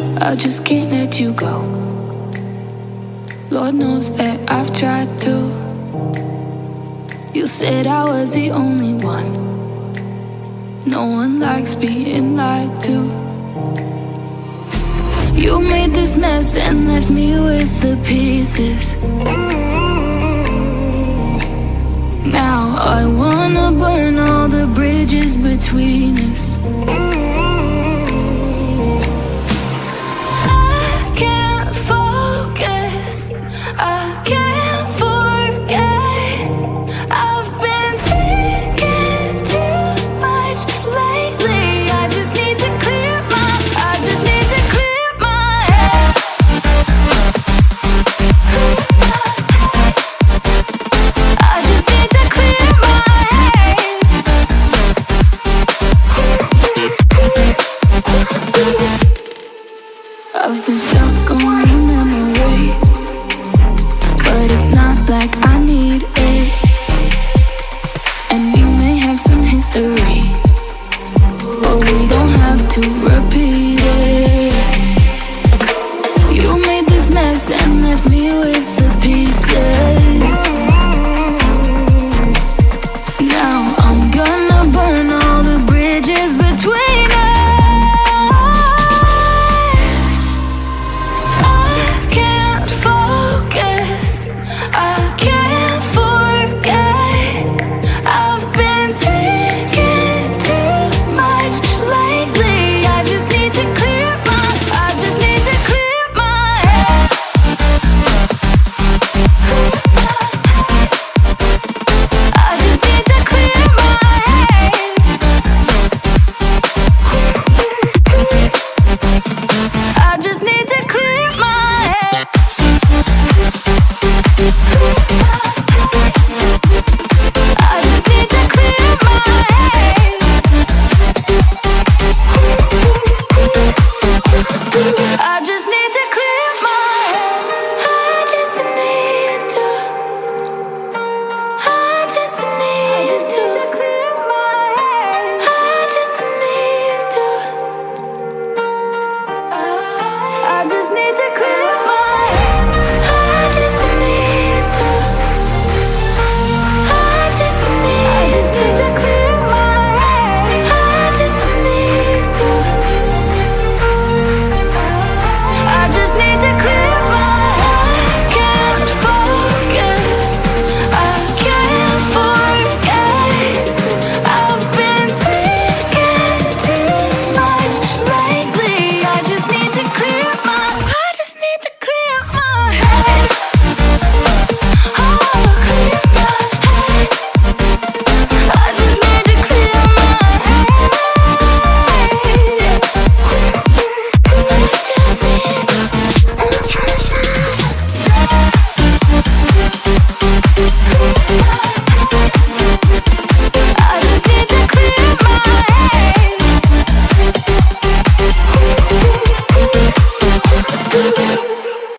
I just can't let you go. Lord knows that I've tried to. You said I was the only one. No one likes being lied to. You made this mess and left me with the pieces. Now I I've been stuck on your memory But it's not like I need